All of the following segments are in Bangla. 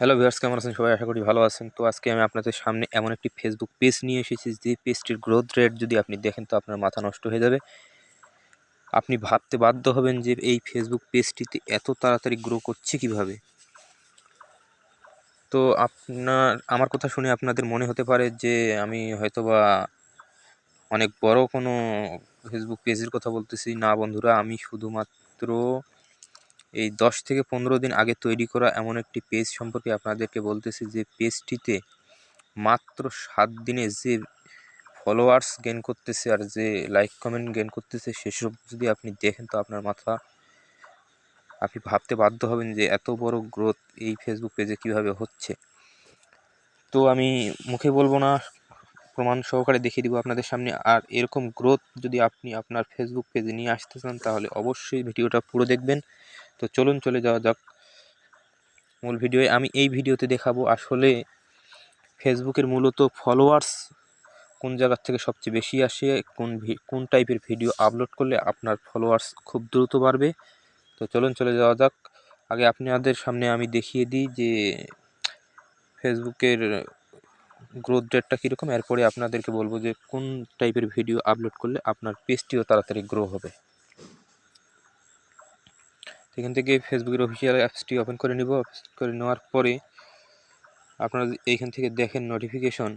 হ্যালো ভিউয়ার্স কেমন আছেন? সবাই আশা করি ভালো আছেন। তো আজকে আমি আপনাদের সামনে এমন একটি ফেসবুক পেজ নিয়ে এসেছি, যে পেজটির গ্রোথ রেট যদি আপনি দেখেন, তো আপনার মাথা নষ্ট হয়ে যাবে। আপনি ভাবতে বাধ্য হবেন যে এই ফেসবুক পেজটিতে এত তাড়াতাড়ি গ্রো করছে কীভাবে? তো আপনার, আমার কথা শুনে আপনাদের মনে হতে পারে যে আমি হয়তোবা অনেক বড় কোনো ফেসবুক পেজের কথা বলতেছি। না বন্ধুরা, আমি শুধুমাত্র এই দশ থেকে পনেরো দিন আগে তৈরি করা এমন একটি পেজ সম্পর্কে আপনাদেরকে বলতেছি যে পেজটিতে মাত্র সাত দিনে যে ফলোয়ার্স গেন করতেছে আর যে লাইক কমেন্ট গেন করতেছে সেসব যদি আপনি দেখেন তো আপনার মাথা, আপনি ভাবতে বাধ্য হবেন যে এত বড় গ্রোথ এই ফেসবুক পেজে কীভাবে হচ্ছে। তো আমি মুখে বলব না প্রমাণ সহকারে দেখিয়ে দিব আপনাদের সামনে। আর এরকম গ্রোথ যদি আপনি আপনার ফেসবুক পেজে নিয়ে আসতে চান, তাহলে অবশ্যই ভিডিওটা পুরো দেখবেন। তো চলুন চলে যাওয়া যাক। মূল ভিডিওয়ে আমি এই ভিডিওতে দেখাবো আসলে ফেসবুকের মূলত ফলোয়ার্স কোন জায়গার থেকে সবচেয়ে বেশি আসে, কোন কোন টাইপের ভিডিও আপলোড করলে আপনার ফলোয়ার্স খুব দ্রুত বাড়বে। তো চলুন চলে যাওয়া যাক। আগে আপনাদের সামনে আমি দেখিয়ে দিই যে ফেসবুকের গ্রোথ রেটটা কীরকম? এরপরে আপনাদেরকে বলব যে কোন টাইপের ভিডিও আপলোড করলে আপনার পেজটিও তাড়াতাড়ি গ্রো হবে। এখান থেকে ফেসবুকের অফিসিয়াল অ্যাপসটি ওপেন করে নিব। করে নেওয়ার পরে আপনারা এইখান থেকে দেখেন নোটিফিকেশন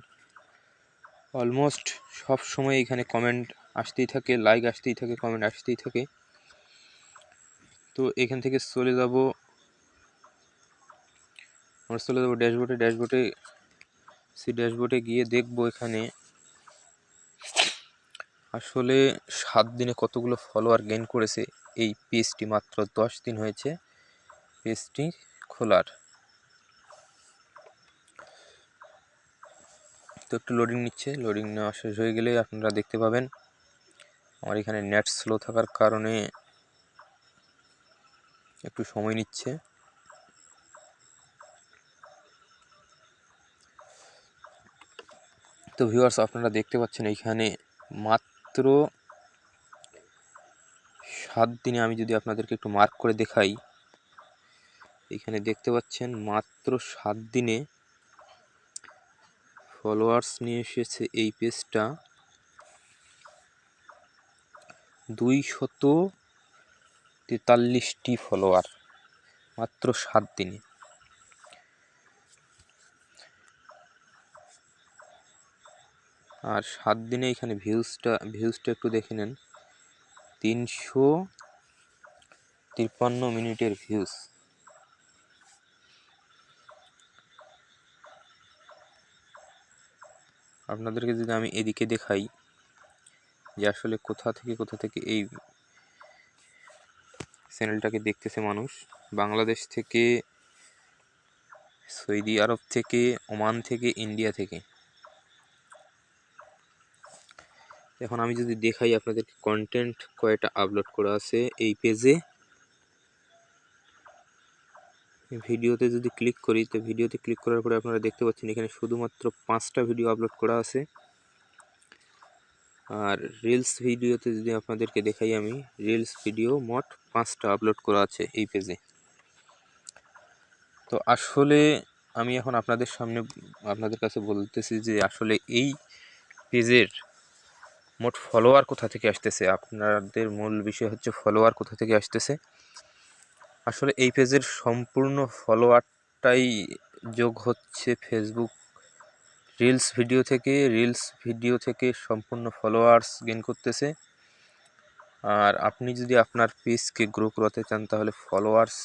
অলমোস্ট সব সময় এখানে কমেন্ট আসতেই থাকে লাইক আসতেই থাকে কমেন্ট আসতেই থাকে। তো এখান থেকে চলে যাব। আমরা চলে যাব ড্যাশবোর্ডে ড্যাশবোর্ডে সি ড্যাশবোর্ডে গিয়ে দেখব এখানে। আসলে সাত দিনে কতগুলো ফলোয়ার গেইন করেছে? এই পেজটি মাত্র দশ দিন হয়েছে। পেজটি খোলার। তো একটু লোডিং নিচ্ছে। লোডিং নেওয়া শেষ হয়ে গেলে আপনারা দেখতে পাবেন, আমার এখানে নেট স্লো থাকার কারণে একটু সময় নিচ্ছে। তো ভিউয়ার্স আপনারা দেখতে পাচ্ছেন এইখানে মাত্র সাত দিনে আমি যদি আপনাদেরকে একটু মার্ক করে দেখাই, এখানে দেখতে পাচ্ছেন মাত্র সাত দিনে ফলোয়ার্স নিয়ে এসেছে এই পেজটা দুই শত তেতাল্লিশটি ফলোয়ার মাত্র সাত দিনে। আর সাত দিনে এখানে ভিউজটা ভিউজটা একটু দেখে নেন। তিনশো তিপ্পান্ন মিনিটের ভিউজ। আপনাদেরকে যদি আমি এদিকে দেখাই যে আসলে কোথা থেকে কোথা থেকে এই চ্যানেলটাকে দেখতেছে মানুষ, বাংলাদেশ থেকে, সৌদি আরব থেকে, ওমান থেকে, ইন্ডিয়া থেকে। এখন আমি যদি দেখাই আপনাদের কন্টেন্ট কয়টা আপলোড করা আছে এই পেজে ভিডিওতে যদি ক্লিক করি, তো ভিডিওতে ক্লিক করার পরে আপনারা দেখতে পাচ্ছেন এখানে শুধুমাত্র পাঁচটা ভিডিও আপলোড করা আছে। আর রিলস ভিডিওতে যদি আপনাদেরকে দেখাই আমি রিলস ভিডিও মোট পাঁচটা আপলোড করা আছে এই পেজে তো আসলে আমি এখন আপনাদের সামনে, আপনাদের কাছে বলতেছি যে আসলে এই পেজের মোট ফলোয়ার কোথা থেকে আসতেছে? আপনাদের মূল বিষয় হচ্ছে ফলোয়ার কোথা থেকে আসতেছে? আসলে এই পেজের সম্পূর্ণ ফলোয়ারটাই যোগ হচ্ছে ফেসবুক রিলস ভিডিও থেকে। রিলস ভিডিও থেকে সম্পূর্ণ ফলোয়ার্স গেন করতেছে। আর আপনি যদি আপনার পেজকে গ্রো করাতে চান, তাহলে ফলোয়ার্স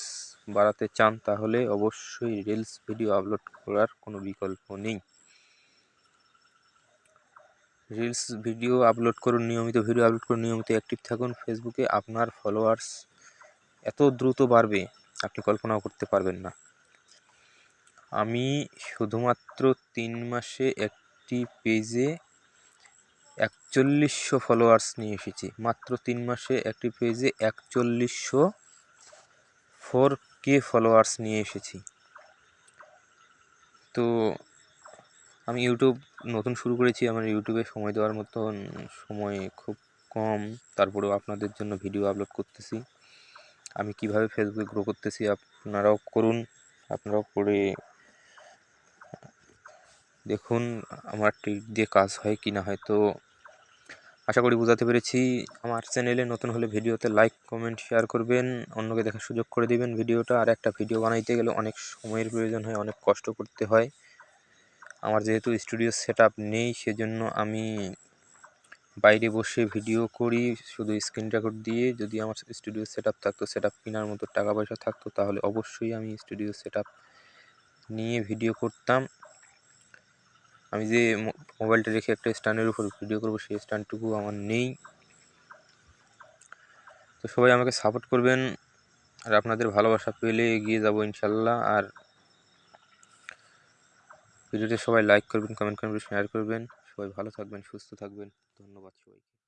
বাড়াতে চান, তাহলে অবশ্যই রিলস ভিডিও আপলোড করার কোনো বিকল্প নেই। রিলস ভিডিও আপলোড করুন, নিয়মিত ভিডিও আপলোড করুন, নিয়মিত অ্যাক্টিভ থাকুন। ফেসবুকে আপনার ফলোয়ার্স এত দ্রুত বাড়বে, আপনি কল্পনাও করতে পারবেন না। আমি শুধুমাত্র তিন মাসে একটি পেজে একচল্লিশশো ফলোয়ার্স নিয়ে এসেছি। মাত্র তিন মাসে একটি পেজে একচল্লিশশো ফোর কে ফলোয়ার্স নিয়ে এসেছি। তো আমি ইউটিউব নতুন শুরু করেছি, আমার ইউটিউবে সময় দেওয়ার মতন সময় খুব কম। তারপরেও আপনাদের জন্য ভিডিও আপলোড করতেছি। আমি কীভাবে ফেসবুকে গ্রো করতেছি আপনারাও করুন, আপনারাও করে দেখুন আমার ট্রিক দিয়ে কাজ হয় কি না হয়। তো আশা করি বোঝাতে পেরেছি। আমার চ্যানেলে নতুন হলে ভিডিওতে লাইক কমেন্ট শেয়ার করবেন। অন্যকে দেখার সুযোগ করে দিবেন ভিডিওটা আর একটা ভিডিও বানাইতে গেলে অনেক সময়ের প্রয়োজন হয়, অনেক কষ্ট করতে হয়। আমার যেহেতু স্টুডিও সেট আপ নেই, সেজন্য আমি বাইরে বসে ভিডিও করি, শুধু স্ক্রিন রেকর্ড দিয়ে। যদি আমার স্টুডিও সেট আপ থাকতো সেট আপ কেনার মতো টাকা পয়সা থাকতো, তাহলে অবশ্যই আমি স্টুডিও সেট নিয়ে ভিডিও করতাম। আমি যে মোবাইলটা রেখে একটা স্ট্যান্ডের উপর ভিডিও করব, সেই স্ট্যান্ডটুকু আমার নেই। তো সবাই আমাকে সাপোর্ট করবেন, আর আপনাদের ভালোবাসা পেলে এগিয়ে যাব ইনশাল্লাহ। আর ভিডিওতে সবাই লাইক করবেন কমেন্ট করবেন শেয়ার করবেন। সবাই ভালো থাকবেন, সুস্থ থাকবেন। ধন্যবাদ সবাইকে।